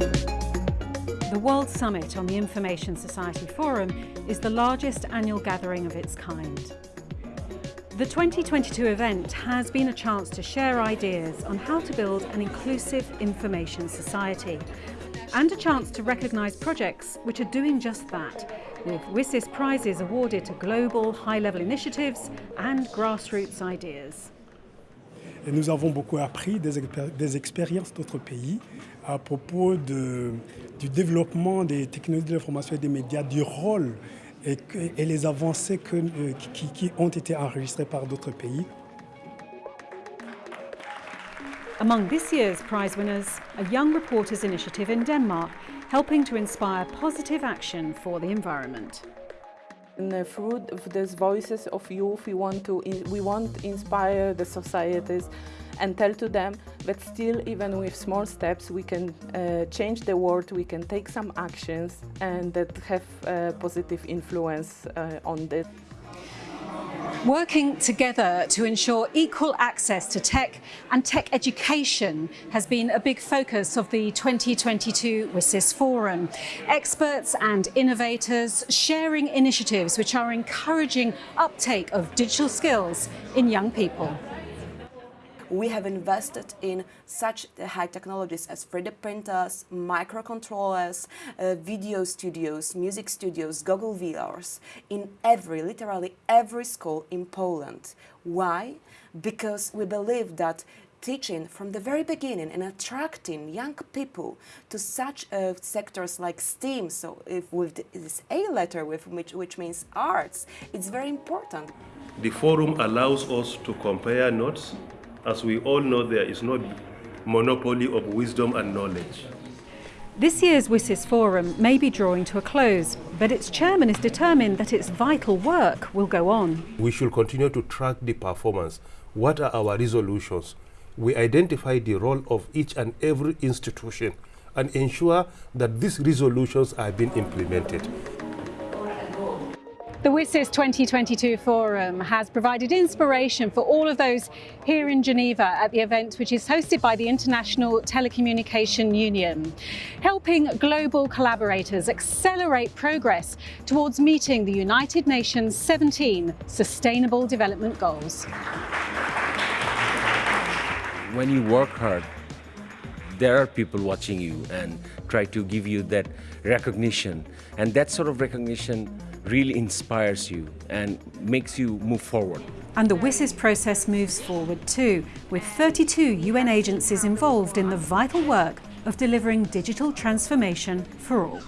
The World Summit on the Information Society Forum is the largest annual gathering of its kind. The 2022 event has been a chance to share ideas on how to build an inclusive information society and a chance to recognise projects which are doing just that, with WSIS prizes awarded to global high-level initiatives and grassroots ideas. Et nous avons beaucoup appris des, des expériences d'autres pays à propos de, du développement des technologies de l'information et des médias, du rôle et, et les avancées que, euh, qui, qui ont été enregistrées par d'autres pays. Among this year's prize winners, a young reporters initiative in Denmark, helping to inspire positive action for the environment. And through these voices of youth, we want to we want inspire the societies and tell to them that still, even with small steps, we can uh, change the world, we can take some actions and that have a positive influence uh, on this. Working together to ensure equal access to tech and tech education has been a big focus of the 2022 WSIS Forum. Experts and innovators sharing initiatives which are encouraging uptake of digital skills in young people we have invested in such high technologies as 3D printers, microcontrollers, uh, video studios, music studios, Google VRs in every, literally every school in Poland. Why? Because we believe that teaching from the very beginning and attracting young people to such uh, sectors like STEAM, so if with this A letter, with which, which means arts, it's very important. The forum allows us to compare notes as we all know, there is no monopoly of wisdom and knowledge. This year's WSIS Forum may be drawing to a close, but its chairman is determined that its vital work will go on. We should continue to track the performance. What are our resolutions? We identify the role of each and every institution and ensure that these resolutions are being implemented. The WSIS 2022 Forum has provided inspiration for all of those here in Geneva at the event which is hosted by the International Telecommunication Union, helping global collaborators accelerate progress towards meeting the United Nations 17 Sustainable Development Goals. When you work hard, there are people watching you and try to give you that recognition and that sort of recognition really inspires you and makes you move forward. And the WSIS process moves forward too, with 32 UN agencies involved in the vital work of delivering digital transformation for all.